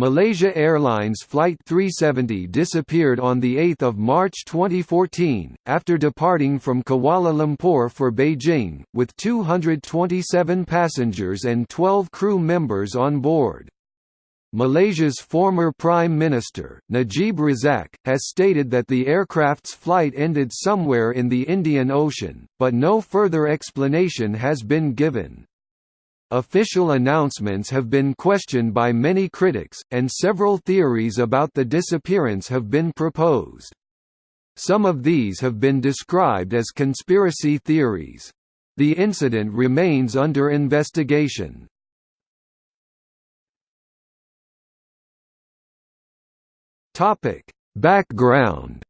Malaysia Airlines Flight 370 disappeared on 8 March 2014, after departing from Kuala Lumpur for Beijing, with 227 passengers and 12 crew members on board. Malaysia's former Prime Minister, Najib Razak, has stated that the aircraft's flight ended somewhere in the Indian Ocean, but no further explanation has been given. Official announcements have been questioned by many critics, and several theories about the disappearance have been proposed. Some of these have been described as conspiracy theories. The incident remains under investigation. Background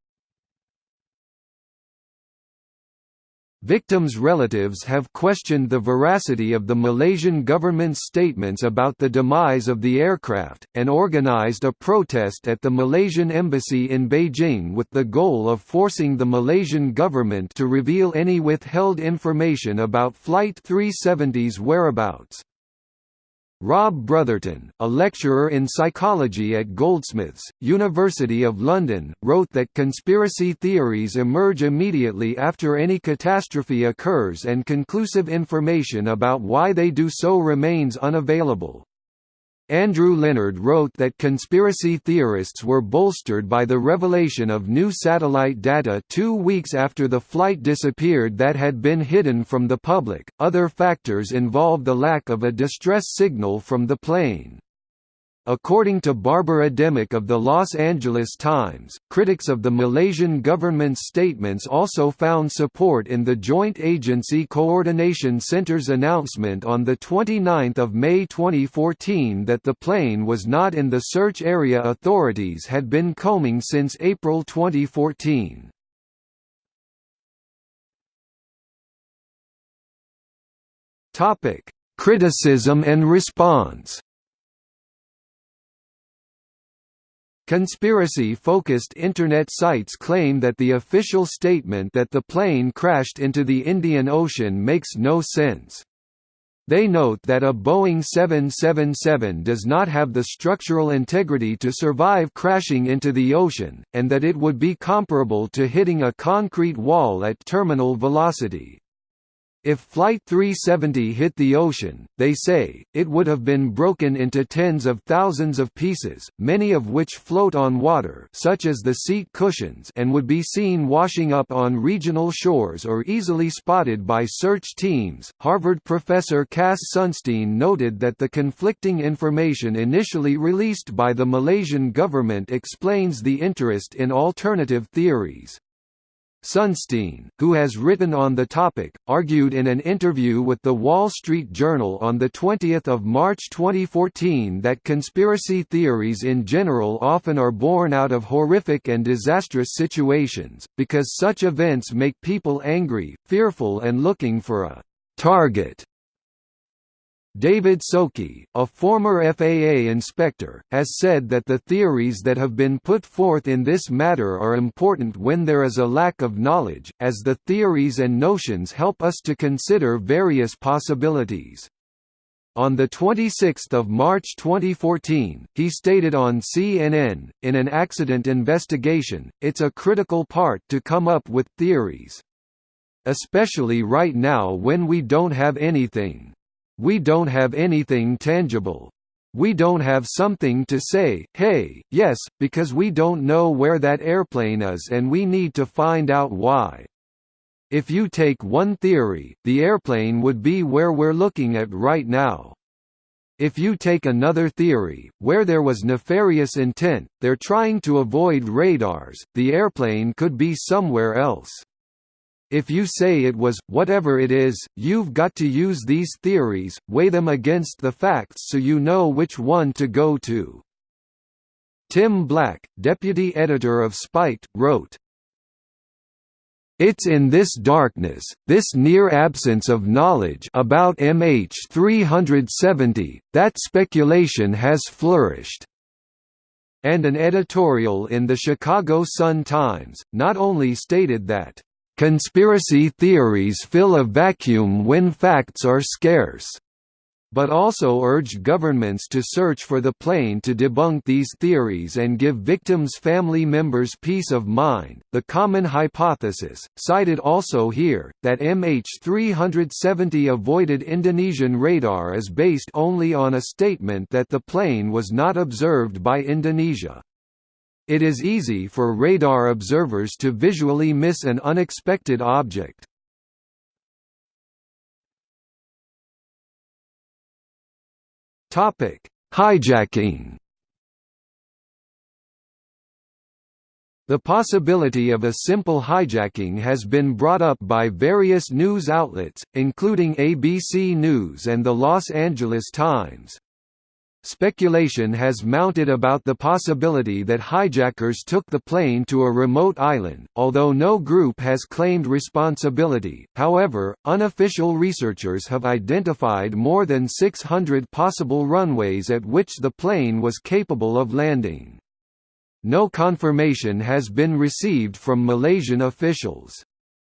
Victims' relatives have questioned the veracity of the Malaysian government's statements about the demise of the aircraft, and organised a protest at the Malaysian embassy in Beijing with the goal of forcing the Malaysian government to reveal any withheld information about Flight 370's whereabouts. Rob Brotherton, a lecturer in psychology at Goldsmiths, University of London, wrote that conspiracy theories emerge immediately after any catastrophe occurs and conclusive information about why they do so remains unavailable. Andrew Leonard wrote that conspiracy theorists were bolstered by the revelation of new satellite data two weeks after the flight disappeared that had been hidden from the public. Other factors involve the lack of a distress signal from the plane. According to Barbara Demick of the Los Angeles Times, critics of the Malaysian government's statements also found support in the Joint Agency Coordination Centre's announcement on 29 May 2014 that the plane was not in the search area authorities had been combing since April 2014. Criticism and response Conspiracy-focused Internet sites claim that the official statement that the plane crashed into the Indian Ocean makes no sense. They note that a Boeing 777 does not have the structural integrity to survive crashing into the ocean, and that it would be comparable to hitting a concrete wall at terminal velocity. If Flight 370 hit the ocean, they say, it would have been broken into tens of thousands of pieces, many of which float on water such as the seat cushions and would be seen washing up on regional shores or easily spotted by search teams. Harvard professor Cass Sunstein noted that the conflicting information initially released by the Malaysian government explains the interest in alternative theories. Sunstein, who has written on the topic, argued in an interview with The Wall Street Journal on 20 March 2014 that conspiracy theories in general often are born out of horrific and disastrous situations, because such events make people angry, fearful and looking for a «target» David Sokey, a former FAA inspector, has said that the theories that have been put forth in this matter are important when there is a lack of knowledge, as the theories and notions help us to consider various possibilities. On 26 March 2014, he stated on CNN, in an accident investigation, it's a critical part to come up with theories. Especially right now when we don't have anything. We don't have anything tangible. We don't have something to say, hey, yes, because we don't know where that airplane is and we need to find out why. If you take one theory, the airplane would be where we're looking at right now. If you take another theory, where there was nefarious intent, they're trying to avoid radars, the airplane could be somewhere else. If you say it was, whatever it is, you've got to use these theories, weigh them against the facts so you know which one to go to. Tim Black, deputy editor of Spiked, wrote, it's in this darkness, this near absence of knowledge about MH370, that speculation has flourished." And an editorial in the Chicago Sun-Times, not only stated that, Conspiracy theories fill a vacuum when facts are scarce. but also urged governments to search for the plane to debunk these theories and give victims' family members peace of mind. The common hypothesis, cited also here, that MH370 avoided Indonesian radar is based only on a statement that the plane was not observed by Indonesia. It is easy for radar observers to visually miss an unexpected object. Topic: Hijacking. The possibility of a simple hijacking has been brought up by various news outlets, including ABC News and the Los Angeles Times. Speculation has mounted about the possibility that hijackers took the plane to a remote island, although no group has claimed responsibility. However, unofficial researchers have identified more than 600 possible runways at which the plane was capable of landing. No confirmation has been received from Malaysian officials.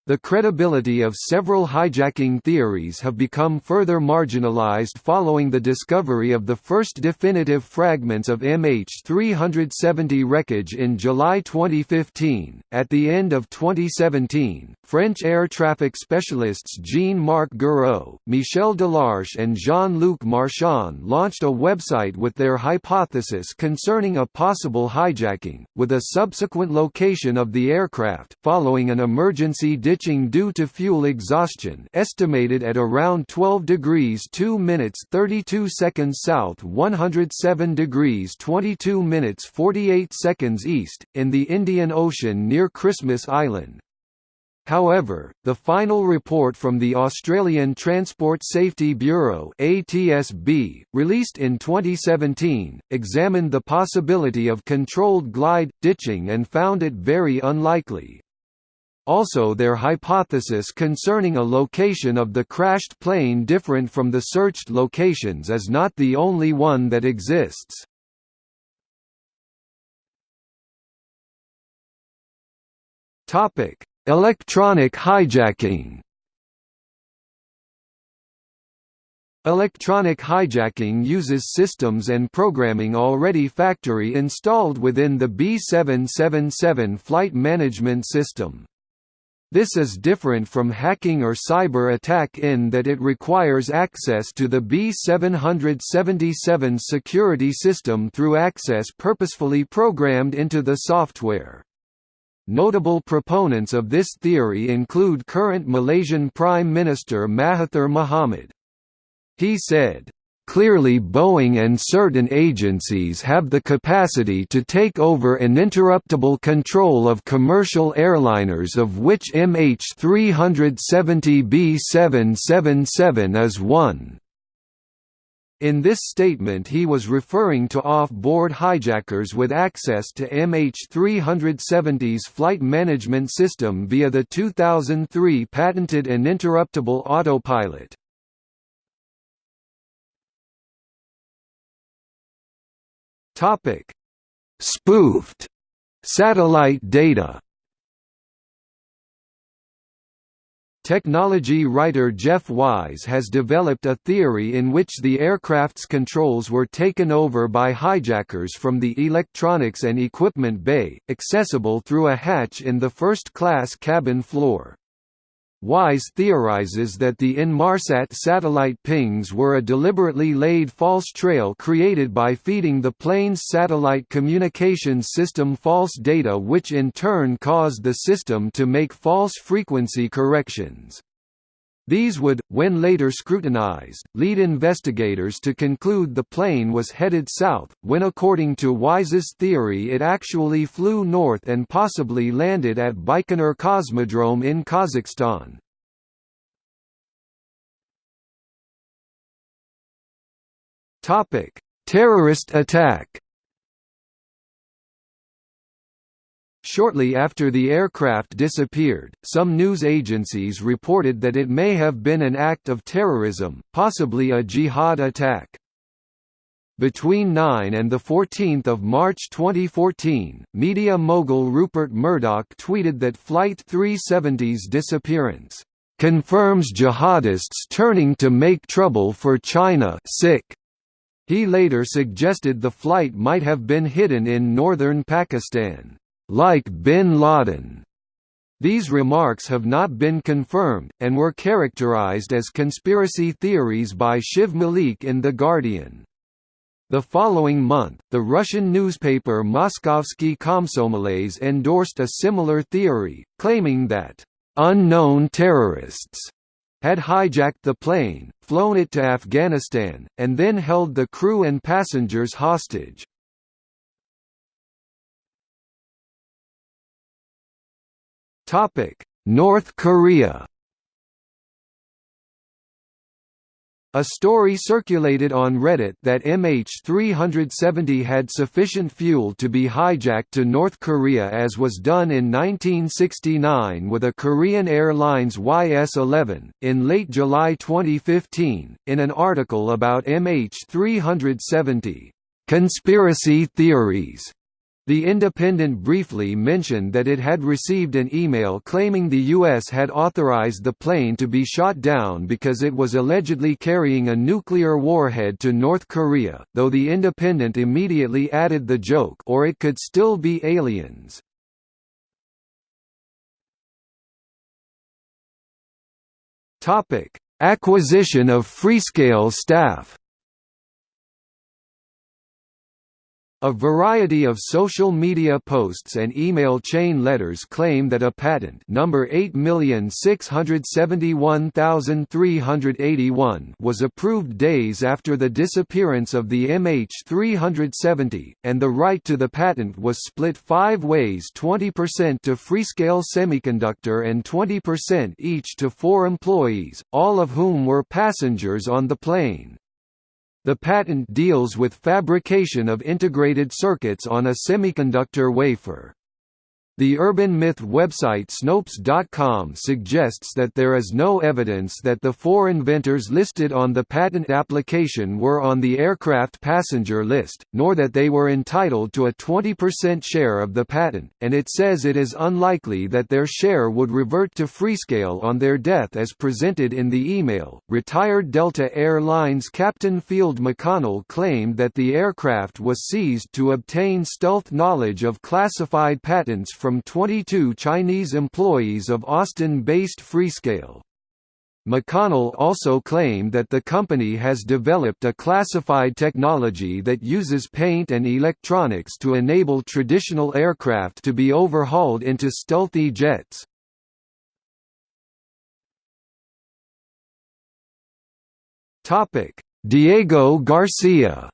The credibility of several hijacking theories have become further marginalized following the discovery of the first definitive fragments of MH370 wreckage in July 2015. At the end of 2017, French air traffic specialists Jean-Marc Gouraud, Michel Delarche and Jean-Luc Marchand launched a website with their hypothesis concerning a possible hijacking, with a subsequent location of the aircraft, following an emergency ditching due to fuel exhaustion estimated at around 12 degrees 2 minutes 32 seconds south 107 degrees 22 minutes 48 seconds east, in the Indian Ocean near Christmas Island. However, the final report from the Australian Transport Safety Bureau (ATSB), released in 2017, examined the possibility of controlled glide ditching and found it very unlikely. Also their hypothesis concerning a location of the crashed plane different from the searched locations is not the only one that exists. Electronic hijacking Electronic hijacking uses systems and programming already factory installed within the B777 flight management system. This is different from hacking or cyber attack in that it requires access to the B777 security system through access purposefully programmed into the software. Notable proponents of this theory include current Malaysian Prime Minister Mahathir Mohamad. He said, Clearly Boeing and certain agencies have the capacity to take over uninterruptible control of commercial airliners of which MH370B777 is one. In this statement he was referring to off-board hijackers with access to MH370's flight management system via the 2003 patented uninterruptible autopilot. Spoofed satellite data Technology writer Jeff Wise has developed a theory in which the aircraft's controls were taken over by hijackers from the electronics and equipment bay, accessible through a hatch in the first-class cabin floor. Wise theorizes that the Inmarsat satellite pings were a deliberately laid false trail created by feeding the plane's satellite communications system false data which in turn caused the system to make false frequency corrections. These would, when later scrutinized, lead investigators to conclude the plane was headed south, when according to Wise's theory it actually flew north and possibly landed at Baikonur Cosmodrome in Kazakhstan. Terrorist attack Shortly after the aircraft disappeared, some news agencies reported that it may have been an act of terrorism, possibly a jihad attack. Between 9 and 14 March 2014, media mogul Rupert Murdoch tweeted that Flight 370's disappearance confirms jihadists turning to make trouble for China sick. He later suggested the flight might have been hidden in northern Pakistan, like bin Laden. These remarks have not been confirmed, and were characterized as conspiracy theories by Shiv Malik in The Guardian. The following month, the Russian newspaper Moskovsky Komsomolets endorsed a similar theory, claiming that unknown terrorists had hijacked the plane, flown it to Afghanistan, and then held the crew and passengers hostage. North Korea A story circulated on Reddit that MH370 had sufficient fuel to be hijacked to North Korea as was done in 1969 with a Korean Airlines YS-11. In late July 2015, in an article about MH370, "...conspiracy theories", the Independent briefly mentioned that it had received an email claiming the U.S. had authorized the plane to be shot down because it was allegedly carrying a nuclear warhead to North Korea, though the Independent immediately added the joke or it could still be aliens. Acquisition of Freescale staff A variety of social media posts and email chain letters claim that a patent number 8671381 was approved days after the disappearance of the MH370, and the right to the patent was split five ways 20% to Freescale Semiconductor and 20% each to four employees, all of whom were passengers on the plane. The patent deals with fabrication of integrated circuits on a semiconductor wafer. The urban myth website Snopes.com suggests that there is no evidence that the four inventors listed on the patent application were on the aircraft passenger list, nor that they were entitled to a 20% share of the patent, and it says it is unlikely that their share would revert to Freescale on their death as presented in the email. Retired Delta Air Lines Captain Field McConnell claimed that the aircraft was seized to obtain stealth knowledge of classified patents from 22 Chinese employees of Austin-based Freescale. McConnell also claimed that the company has developed a classified technology that uses paint and electronics to enable traditional aircraft to be overhauled into stealthy jets. Diego Garcia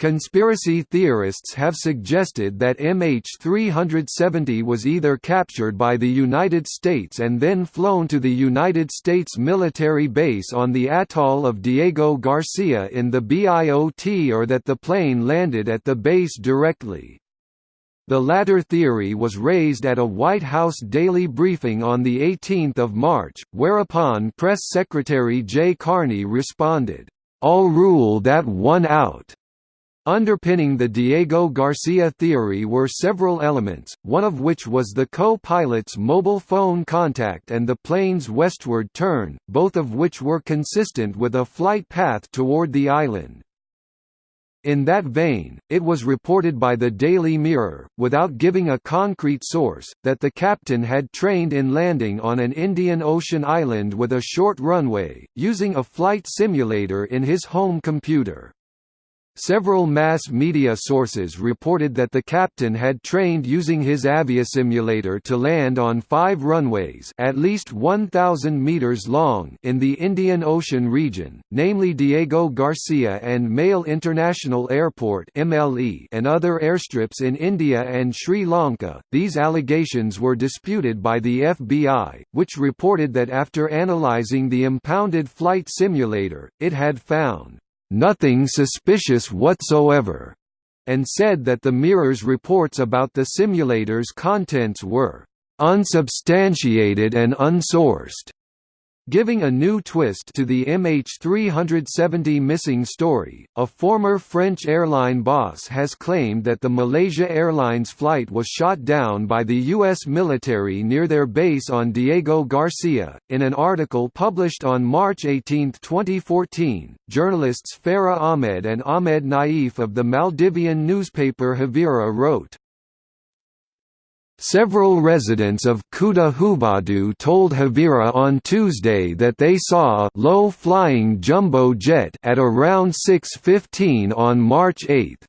Conspiracy theorists have suggested that MH370 was either captured by the United States and then flown to the United States military base on the atoll of Diego Garcia in the BIOT or that the plane landed at the base directly. The latter theory was raised at a White House daily briefing on 18 March, whereupon Press Secretary Jay Carney responded, "'I'll rule that one out' Underpinning the Diego Garcia theory were several elements, one of which was the co-pilot's mobile phone contact and the plane's westward turn, both of which were consistent with a flight path toward the island. In that vein, it was reported by the Daily Mirror, without giving a concrete source, that the captain had trained in landing on an Indian Ocean island with a short runway, using a flight simulator in his home computer. Several mass media sources reported that the captain had trained using his aviasimulator to land on five runways at least 1,000 meters long in the Indian Ocean region, namely Diego Garcia and Male International Airport (MLE) and other airstrips in India and Sri Lanka. These allegations were disputed by the FBI, which reported that after analyzing the impounded flight simulator, it had found nothing suspicious whatsoever, and said that the Mirror's reports about the simulator's contents were unsubstantiated and unsourced. Giving a new twist to the MH370 missing story, a former French airline boss has claimed that the Malaysia Airlines flight was shot down by the U.S. military near their base on Diego Garcia. In an article published on March 18, 2014, journalists Farah Ahmed and Ahmed Naif of the Maldivian newspaper Haveeru wrote, Several residents of Kuda Huvadhoo told Haveeru on Tuesday that they saw a low-flying jumbo jet at around 6.15 on March 8.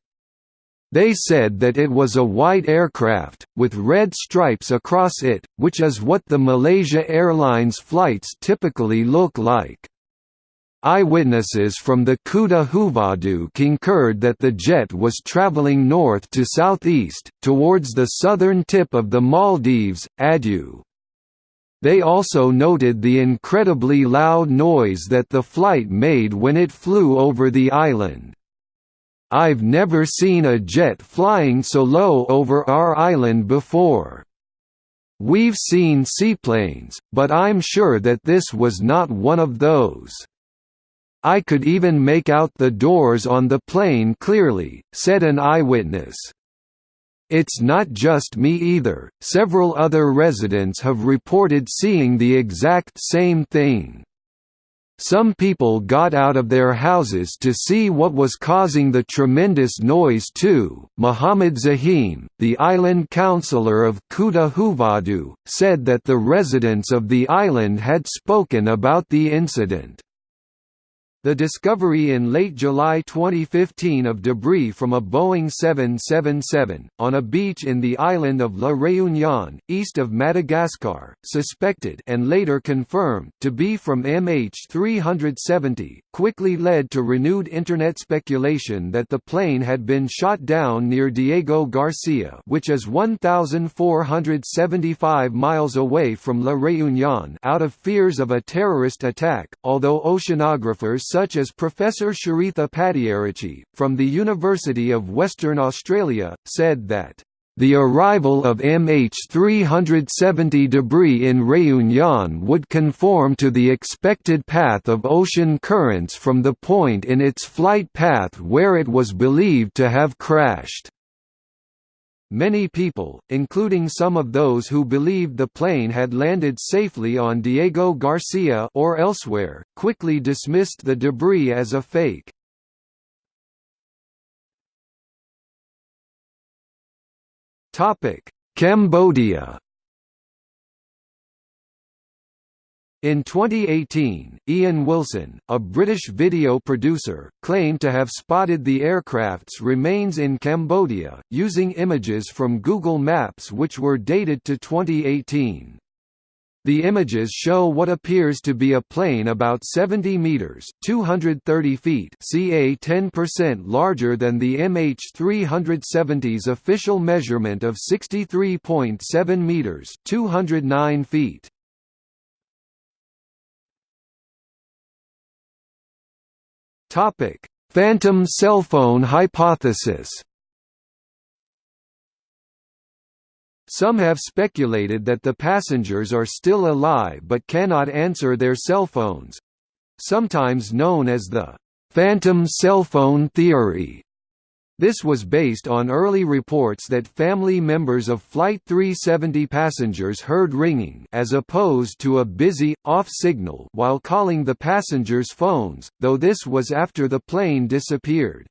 They said that it was a white aircraft, with red stripes across it, which is what the Malaysia Airlines flights typically look like. Eyewitnesses from the Kuda Huvadhoo concurred that the jet was traveling north to southeast, towards the southern tip of the Maldives, Addu. They also noted the incredibly loud noise that the flight made when it flew over the island. I've never seen a jet flying so low over our island before. We've seen seaplanes, but I'm sure that this was not one of those. I could even make out the doors on the plane clearly, said an eyewitness. It's not just me either, several other residents have reported seeing the exact same thing. Some people got out of their houses to see what was causing the tremendous noise too. Muhammad Zahim, the island councillor of Kuda Huvadhoo, said that the residents of the island had spoken about the incident. The discovery in late July 2015 of debris from a Boeing 777, on a beach in the island of La Réunion, east of Madagascar, suspected and later confirmed to be from MH370, quickly led to renewed Internet speculation that the plane had been shot down near Diego Garcia which is 1,475 miles away from La Réunion out of fears of a terrorist attack, although oceanographers such as Professor Charitha Pattiaratchi, from the University of Western Australia, said that the arrival of MH370 debris in Réunion would conform to the expected path of ocean currents from the point in its flight path where it was believed to have crashed. Many people, including some of those who believed the plane had landed safely on Diego Garcia or elsewhere, quickly dismissed the debris as a fake. Cambodia In 2018, Ian Wilson, a British video producer, claimed to have spotted the aircraft's remains in Cambodia, using images from Google Maps which were dated to 2018. The images show what appears to be a plane about 70 meters (230 feet) ca 10% larger than the MH370's official measurement of 63.7 meters (209 feet). Topic: Phantom cell phone hypothesis. Some have speculated that the passengers are still alive but cannot answer their cell phones, sometimes known as the phantom cell phone theory. This was based on early reports that family members of Flight 370 passengers heard ringing as opposed to a busy, off signal while calling the passengers' phones, though this was after the plane disappeared.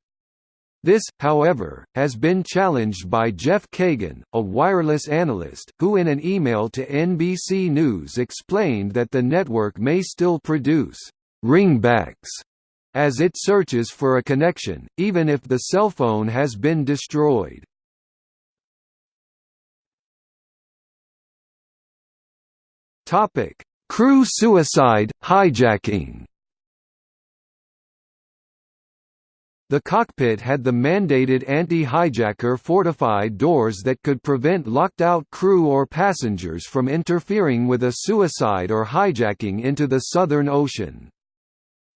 This, however, has been challenged by Jeff Kagan, a wireless analyst, who in an email to NBC News explained that the network may still produce ringbacks as it searches for a connection, even if the cell phone has been destroyed. Topic: Crew suicide, hijacking. The cockpit had the mandated anti-hijacker fortified doors that could prevent locked-out crew or passengers from interfering with a suicide or hijacking into the Southern Ocean.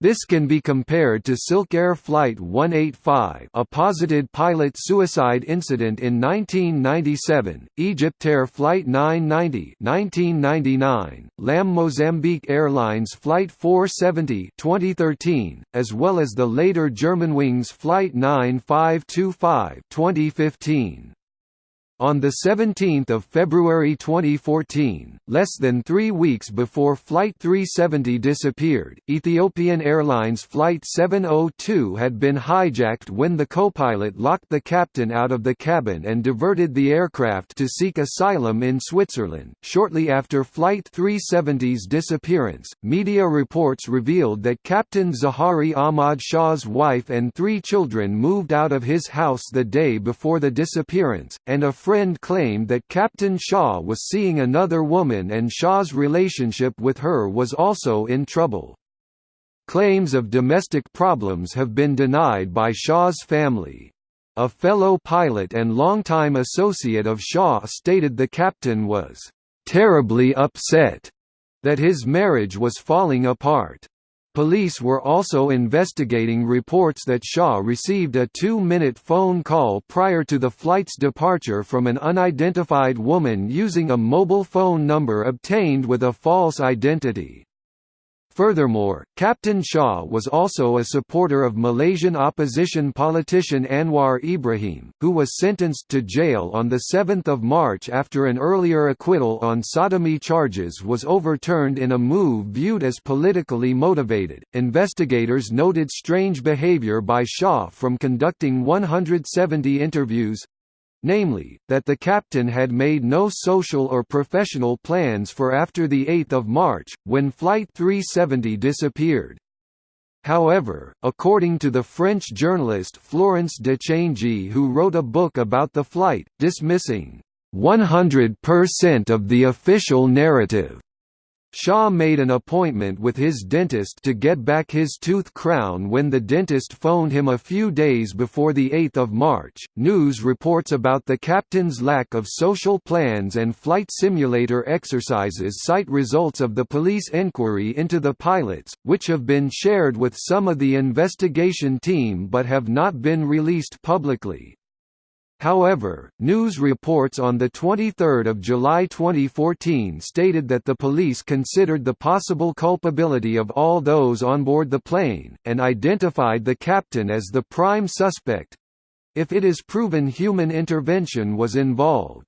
This can be compared to Silkair Flight 185 a posited pilot suicide incident in 1997, Egyptair Flight 990 1999, LAM Mozambique Airlines Flight 470 2013, as well as the later Germanwings Flight 9525 2015. On 17 February 2014, less than three weeks before Flight 370 disappeared, Ethiopian Airlines Flight 702 had been hijacked when the co-pilot locked the captain out of the cabin and diverted the aircraft to seek asylum in Switzerland. Shortly after Flight 370's disappearance, media reports revealed that Captain Zaharie Ahmad Shah's wife and three children moved out of his house the day before the disappearance, and a friend claimed that Captain Shah was seeing another woman and Shah's relationship with her was also in trouble. Claims of domestic problems have been denied by Shah's family. A fellow pilot and longtime associate of Shah stated the captain was terribly upset that his marriage was falling apart. Police were also investigating reports that Shah received a two-minute phone call prior to the flight's departure from an unidentified woman using a mobile phone number obtained with a false identity. Furthermore, Captain Shah was also a supporter of Malaysian opposition politician Anwar Ibrahim, who was sentenced to jail on 7 March after an earlier acquittal on sodomy charges was overturned in a move viewed as politically motivated. Investigators noted strange behavior by Shah from conducting 170 interviews, namely, that the captain had made no social or professional plans for after 8 March, when Flight 370 disappeared. However, according to the French journalist Florence de Changy who wrote a book about the flight, dismissing 100% of the official narrative Shah made an appointment with his dentist to get back his tooth crown when the dentist phoned him a few days before 8 March. News reports about the captain's lack of social plans and flight simulator exercises cite results of the police inquiry into the pilots, which have been shared with some of the investigation team but have not been released publicly. However, news reports on 23 July 2014 stated that the police considered the possible culpability of all those on board the plane, and identified the captain as the prime suspect—if it is proven human intervention was involved.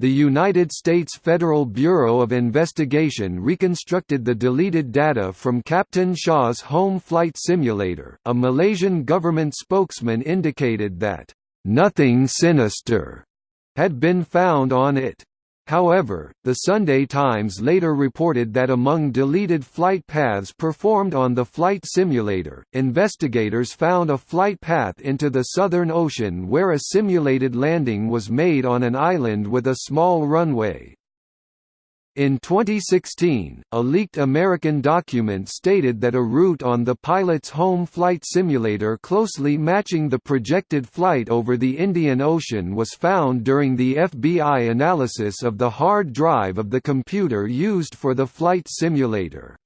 The United States Federal Bureau of Investigation reconstructed the deleted data from Captain Shah's home flight simulator. A Malaysian government spokesman indicated that "...nothing sinister," had been found on it. However, the Sunday Times later reported that among deleted flight paths performed on the flight simulator, investigators found a flight path into the Southern Ocean where a simulated landing was made on an island with a small runway. In 2016, a leaked American document stated that a route on the pilot's home flight simulator closely matching the projected flight over the Indian Ocean was found during the FBI analysis of the hard drive of the computer used for the flight simulator.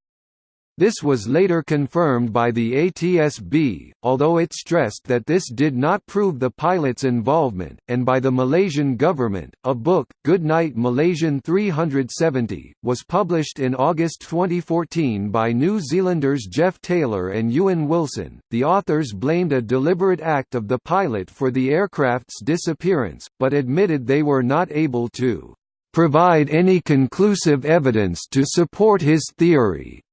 This was later confirmed by the ATSB, although it stressed that this did not prove the pilot's involvement, and by the Malaysian government. A book, Goodnight Malaysian 370, was published in August 2014 by New Zealanders Jeff Taylor and Ewan Wilson. The authors blamed a deliberate act of the pilot for the aircraft's disappearance, but admitted they were not able to provide any conclusive evidence to support his theory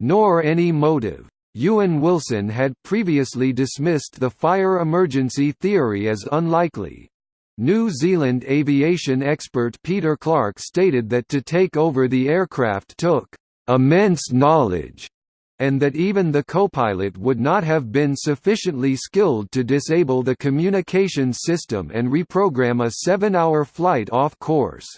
nor any motive. Ewan Wilson had previously dismissed the fire emergency theory as unlikely. New Zealand aviation expert Peter Clark stated that to take over the aircraft took immense knowledge and that even the copilot would not have been sufficiently skilled to disable the communications system and reprogram a seven-hour flight off course.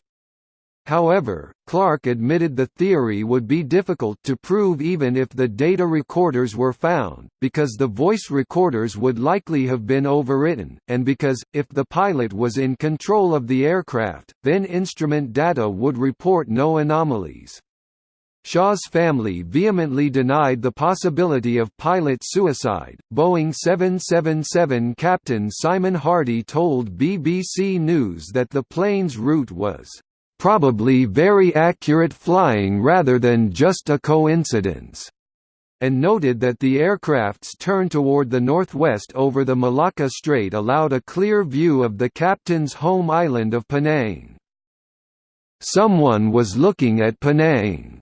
However, Clark admitted the theory would be difficult to prove even if the data recorders were found, because the voice recorders would likely have been overwritten, and because, if the pilot was in control of the aircraft, then instrument data would report no anomalies. Shah's family vehemently denied the possibility of pilot suicide. Boeing 777 captain Simon Hardy told BBC News that the plane's route was probably very accurate flying rather than just a coincidence, and noted that the aircraft's turn toward the northwest over the Malacca Strait allowed a clear view of the captain's home island of Penang. Someone was looking at Penang.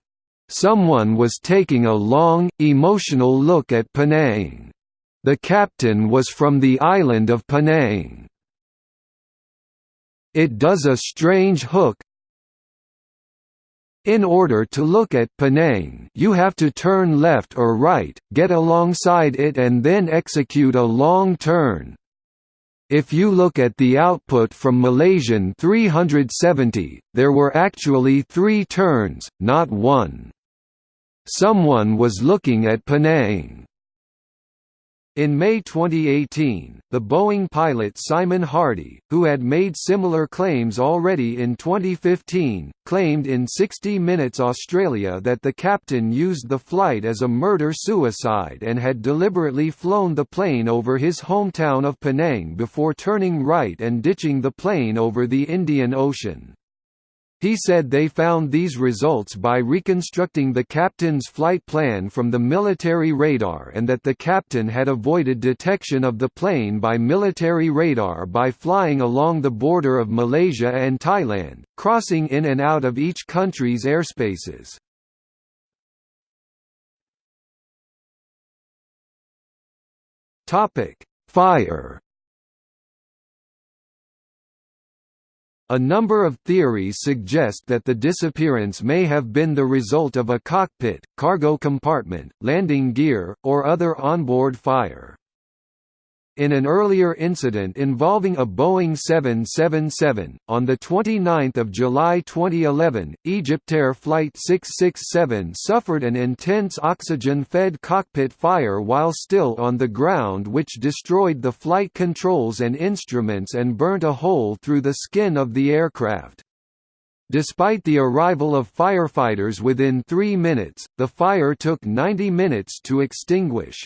Someone was taking a long, emotional look at Penang. The captain was from the island of Penang. It does a strange hook, in order to look at Penang you have to turn left or right, get alongside it and then execute a long turn. If you look at the output from Malaysian 370, there were actually three turns, not one. Someone was looking at Penang. In May 2018, the Boeing pilot Simon Hardy, who had made similar claims already in 2015, claimed in 60 Minutes Australia that the captain used the flight as a murder-suicide and had deliberately flown the plane over his hometown of Penang before turning right and ditching the plane over the Indian Ocean. He said they found these results by reconstructing the captain's flight plan from the military radar and that the captain had avoided detection of the plane by military radar by flying along the border of Malaysia and Thailand, crossing in and out of each country's airspaces. Fire A number of theories suggest that the disappearance may have been the result of a cockpit, cargo compartment, landing gear, or other onboard fire. In an earlier incident involving a Boeing 777, on 29 July 2011, Egyptair Flight 667 suffered an intense oxygen-fed cockpit fire while still on the ground which destroyed the flight controls and instruments and burnt a hole through the skin of the aircraft. Despite the arrival of firefighters within three minutes, the fire took 90 minutes to extinguish.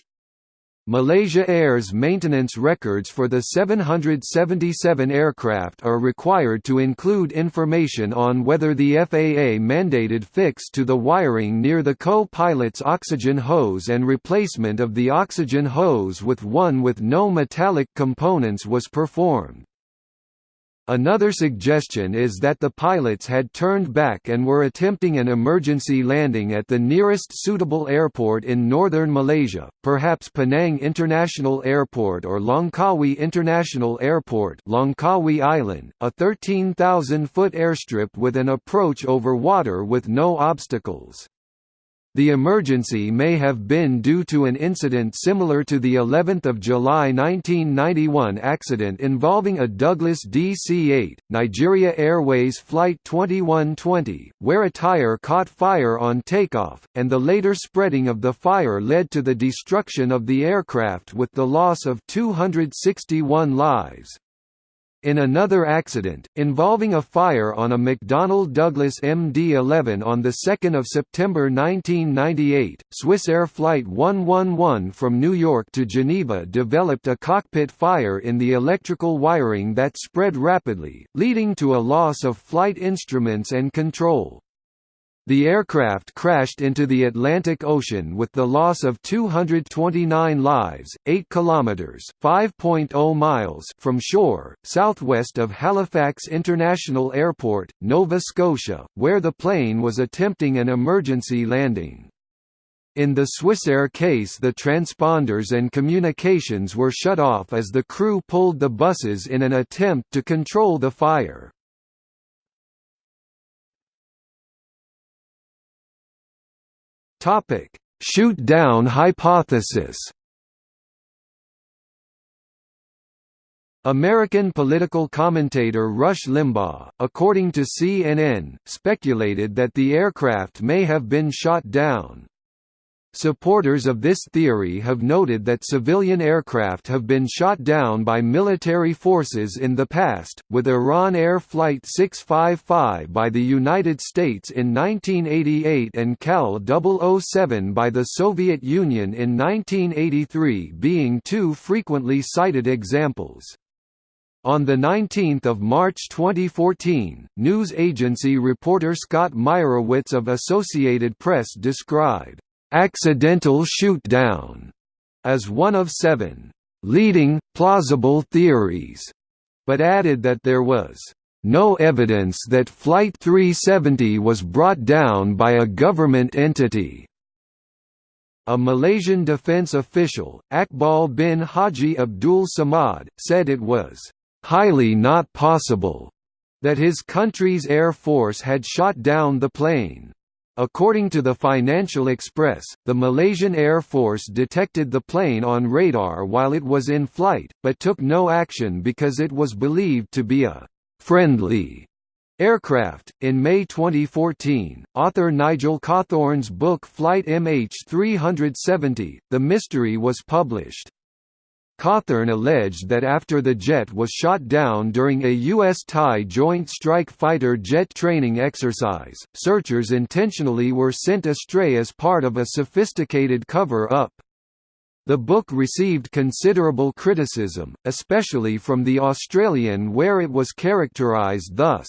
Malaysia Air's maintenance records for the 777 aircraft are required to include information on whether the FAA-mandated fix to the wiring near the co-pilot's oxygen hose and replacement of the oxygen hose with one with no metallic components was performed. Another suggestion is that the pilots had turned back and were attempting an emergency landing at the nearest suitable airport in northern Malaysia, perhaps Penang International Airport or Langkawi International Airport Langkawi Island, a 13,000-foot airstrip with an approach over water with no obstacles. The emergency may have been due to an incident similar to the 11th of July 1991 accident involving a Douglas DC-8, Nigeria Airways Flight 2120, where a tire caught fire on takeoff, and the later spreading of the fire led to the destruction of the aircraft with the loss of 261 lives. In another accident, involving a fire on a McDonnell Douglas MD-11 on 2 September 1998, Swiss Air Flight 111 from New York to Geneva developed a cockpit fire in the electrical wiring that spread rapidly, leading to a loss of flight instruments and control. The aircraft crashed into the Atlantic Ocean with the loss of 229 lives, 8 kilometers (5.0 miles) from shore, southwest of Halifax International Airport, Nova Scotia, where the plane was attempting an emergency landing. In the Swissair case the transponders and communications were shut off as the crew pulled the buses in an attempt to control the fire. Topic: Shoot-down hypothesis. American political commentator Rush Limbaugh, according to CNN, speculated that the aircraft may have been shot down. Supporters of this theory have noted that civilian aircraft have been shot down by military forces in the past, with Iran Air Flight 655 by the United States in 1988 and KAL 007 by the Soviet Union in 1983 being two frequently cited examples. On 19 March 2014, news agency reporter Scott Meyerowitz of Associated Press described accidental shoot-down as one of seven leading, plausible theories, but added that there was no evidence that Flight 370 was brought down by a government entity. A Malaysian defense official, Akbal bin Haji Abdul Samad, said it was highly not possible that his country's air force had shot down the plane. According to the Financial Express, the Malaysian Air Force detected the plane on radar while it was in flight, but took no action because it was believed to be a friendly aircraft. In May 2014, author Nigel Cawthorne's book Flight MH370 The Mystery was published. Cawthorne alleged that after the jet was shot down during a U.S.-Thai Joint Strike Fighter jet training exercise, searchers intentionally were sent astray as part of a sophisticated cover-up. The book received considerable criticism, especially from The Australian where it was characterised thus,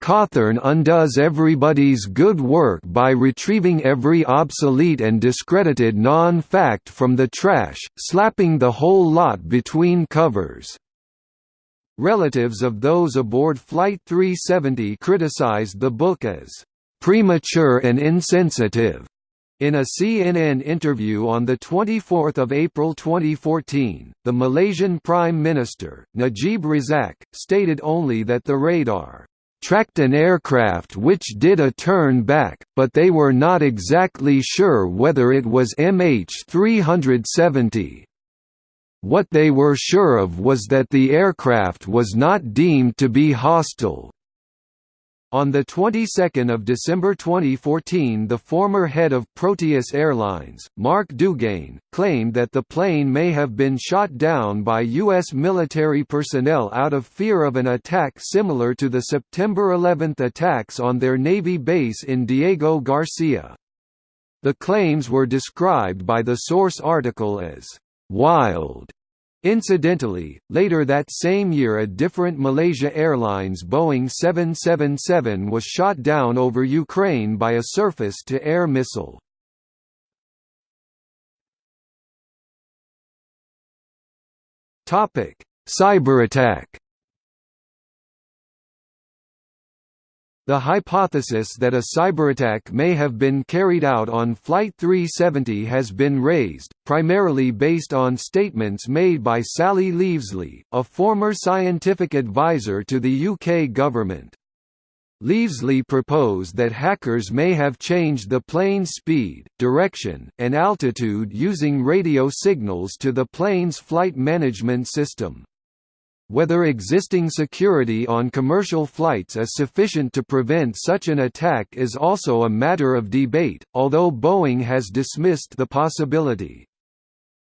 Cawthorne undoes everybody's good work by retrieving every obsolete and discredited non-fact from the trash, slapping the whole lot between covers. Relatives of those aboard Flight 370 criticized the book as premature and insensitive. In a CNN interview on 24 April 2014, the Malaysian Prime Minister, Najib Razak, stated only that the radar tracked an aircraft which did a turn back, but they were not exactly sure whether it was MH370. What they were sure of was that the aircraft was not deemed to be hostile. On the 22nd of December 2014 the former head of Proteus Airlines, Marc Dugain, claimed that the plane may have been shot down by U.S. military personnel out of fear of an attack similar to the September 11 attacks on their Navy base in Diego Garcia. The claims were described by the source article as «wild» Incidentally, later that same year a different Malaysia Airlines Boeing 777 was shot down over Ukraine by a surface-to-air missile. Cyberattack The hypothesis that a cyberattack may have been carried out on Flight 370 has been raised, primarily based on statements made by Sally Leivesley, a former scientific advisor to the UK government. Leivesley proposed that hackers may have changed the plane's speed, direction, and altitude using radio signals to the plane's flight management system. Whether existing security on commercial flights is sufficient to prevent such an attack is also a matter of debate, although Boeing has dismissed the possibility.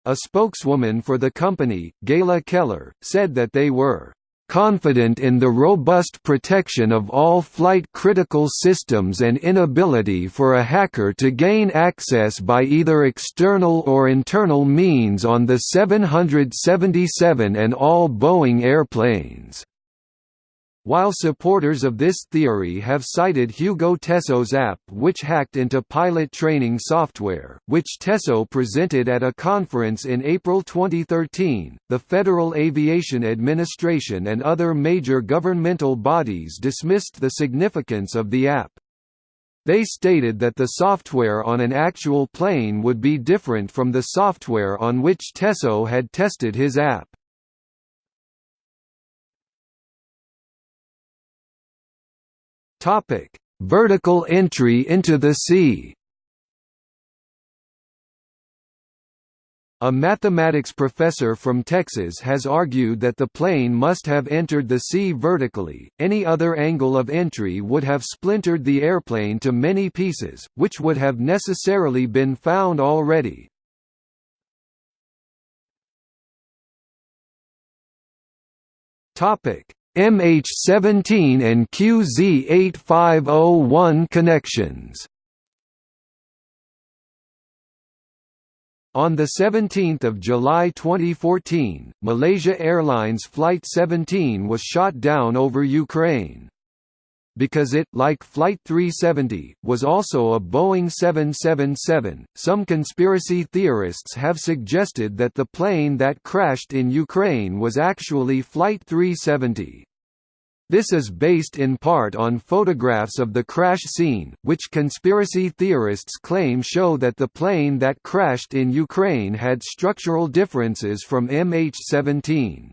A spokeswoman for the company, Gayla Keller, said that they were confident in the robust protection of all flight-critical systems and inability for a hacker to gain access by either external or internal means on the 777 and all Boeing airplanes. While supporters of this theory have cited Hugo Teso's app which hacked into pilot training software, which Teso presented at a conference in April 2013, the Federal Aviation Administration and other major governmental bodies dismissed the significance of the app. They stated that the software on an actual plane would be different from the software on which Tesso had tested his app. Topic: Vertical entry into the sea. A mathematics professor from Texas has argued that the plane must have entered the sea vertically, any other angle of entry would have splintered the airplane to many pieces, which would have necessarily been found already. MH17 and QZ8501 connections On 17 July 2014, Malaysia Airlines Flight 17 was shot down over Ukraine. Because it, like Flight 370, was also a Boeing 777, some conspiracy theorists have suggested that the plane that crashed in Ukraine was actually Flight 370. This is based in part on photographs of the crash scene, which conspiracy theorists claim show that the plane that crashed in Ukraine had structural differences from MH17.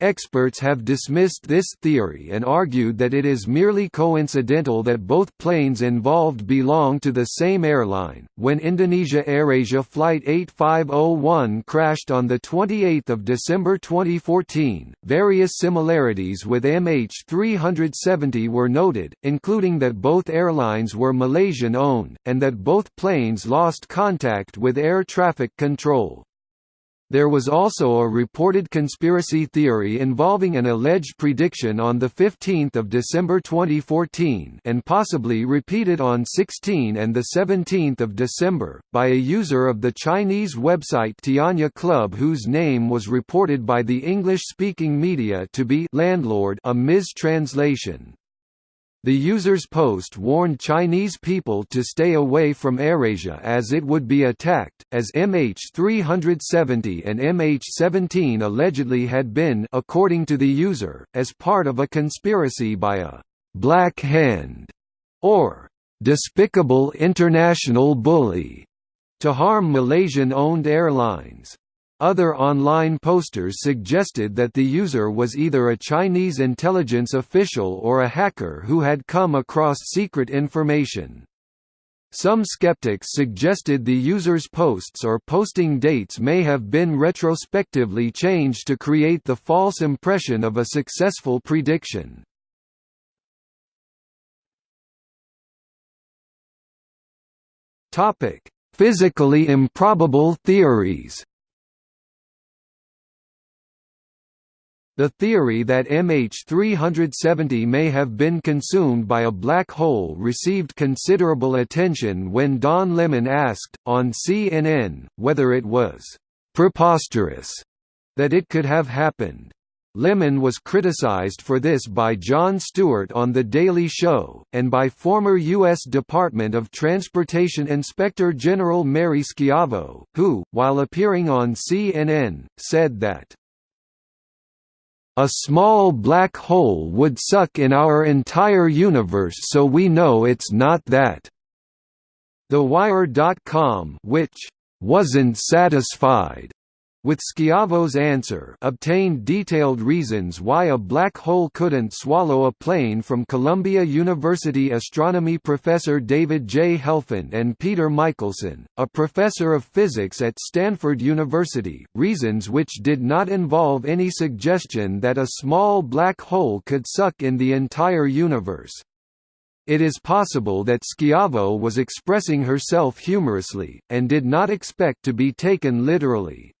Experts have dismissed this theory and argued that it is merely coincidental that both planes involved belong to the same airline. When Indonesia AirAsia Flight 8501 crashed on the 28th of December 2014, various similarities with MH370 were noted, including that both airlines were Malaysian-owned and that both planes lost contact with air traffic control. There was also a reported conspiracy theory involving an alleged prediction on 15 December 2014 and possibly repeated on 16 and 17 December, by a user of the Chinese website Tianya Club whose name was reported by the English-speaking media to be landlord a mistranslation. The user's post warned Chinese people to stay away from AirAsia as it would be attacked, as MH370 and MH17 allegedly had been according to the user, as part of a conspiracy by a «black hand» or «despicable international bully» to harm Malaysian-owned airlines. Other online posters suggested that the user was either a Chinese intelligence official or a hacker who had come across secret information. Some skeptics suggested the user's posts or posting dates may have been retrospectively changed to create the false impression of a successful prediction. Physically improbable theories The theory that MH370 may have been consumed by a black hole received considerable attention when Don Lemon asked, on CNN, whether it was «preposterous» that it could have happened. Lemon was criticized for this by Jon Stewart on The Daily Show, and by former U.S. Department of Transportation Inspector General Mary Schiavo, who, while appearing on CNN, said that a small black hole would suck in our entire universe so we know it's not that." The Wire.com which "wasn't satisfied," with Schiavo's answer obtained detailed reasons why a black hole couldn't swallow a plane from Columbia University astronomy professor David J. Helfand and Peter Michelson, a professor of physics at Stanford University, reasons which did not involve any suggestion that a small black hole could suck in the entire universe. It is possible that Schiavo was expressing herself humorously, and did not expect to be taken literally.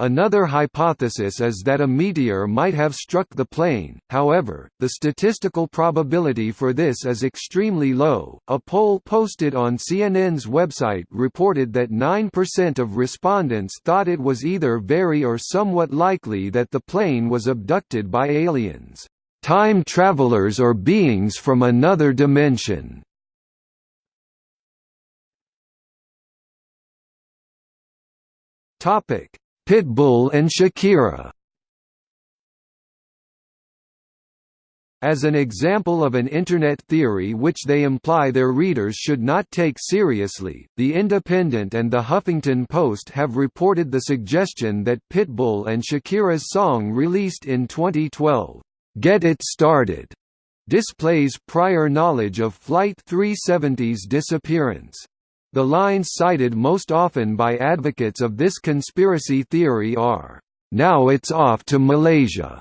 Another hypothesis is that a meteor might have struck the plane, however, the statistical probability for this is extremely low. A poll posted on CNN's website reported that 9% of respondents thought it was either very or somewhat likely that the plane was abducted by aliens, time travelers or beings from another dimension. Topic Pitbull and Shakira As an example of an Internet theory which they imply their readers should not take seriously, The Independent and The Huffington Post have reported the suggestion that Pitbull and Shakira's song released in 2012, "'Get It Started' displays prior knowledge of Flight 370's disappearance. The lines cited most often by advocates of this conspiracy theory are, "'Now it's off to Malaysia'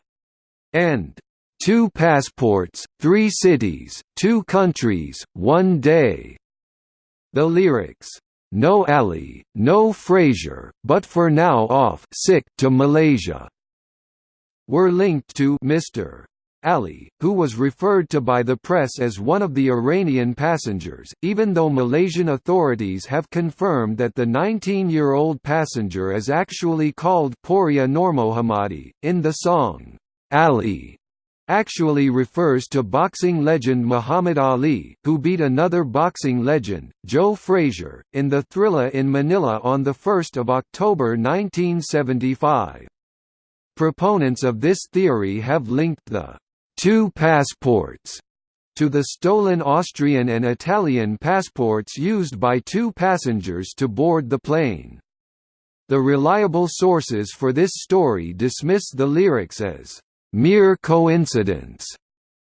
and Two passports, three cities, two countries, one day." The lyrics, "No Ali, no Frazier, but for now off sick to Malaysia," were linked to Mr. Ali, who was referred to by the press as one of the Iranian passengers, even though Malaysian authorities have confirmed that the 19-year-old passenger is actually called Poria Nurmohammadi. In the song, Ali actually refers to boxing legend Muhammad Ali, who beat another boxing legend, Joe Frazier, in the Thrilla in Manila on 1 October 1975. Proponents of this theory have linked the two passports to the stolen Austrian and Italian passports used by two passengers to board the plane. The reliable sources for this story dismiss the lyrics as mere coincidence,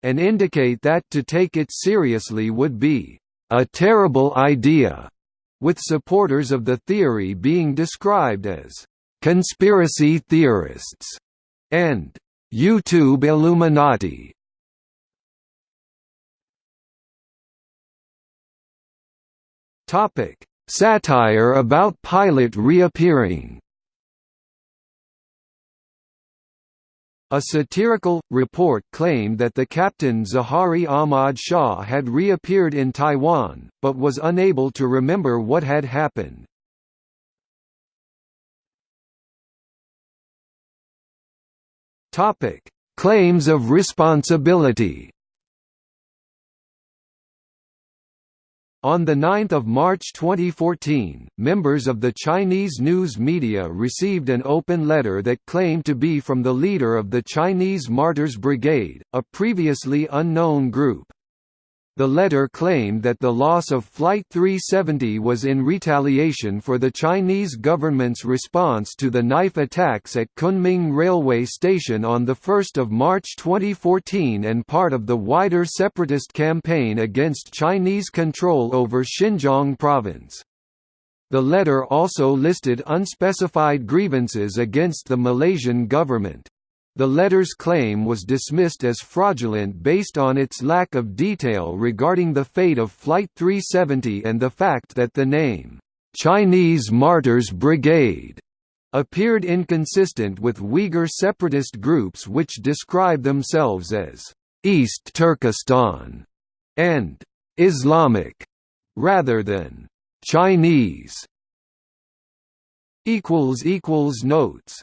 and indicate that to take it seriously would be a terrible idea, with supporters of the theory being described as conspiracy theorists and YouTube Illuminati. Topic: Satire about pilot reappearing. A satirical, report claimed that the captain Zaharie Ahmad Shah had reappeared in Taiwan, but was unable to remember what had happened. Claims of responsibility On 9 March 2014, members of the Chinese news media received an open letter that claimed to be from the leader of the Chinese Martyrs Brigade, a previously unknown group. The letter claimed that the loss of Flight 370 was in retaliation for the Chinese government's response to the knife attacks at Kunming Railway Station on 1 March 2014 and part of the wider separatist campaign against Chinese control over Xinjiang province. The letter also listed unspecified grievances against the Malaysian government. The letter's claim was dismissed as fraudulent based on its lack of detail regarding the fate of Flight 370 and the fact that the name, "'Chinese Martyrs Brigade' appeared inconsistent with Uyghur separatist groups which describe themselves as East Turkestan and Islamic rather than Chinese. Notes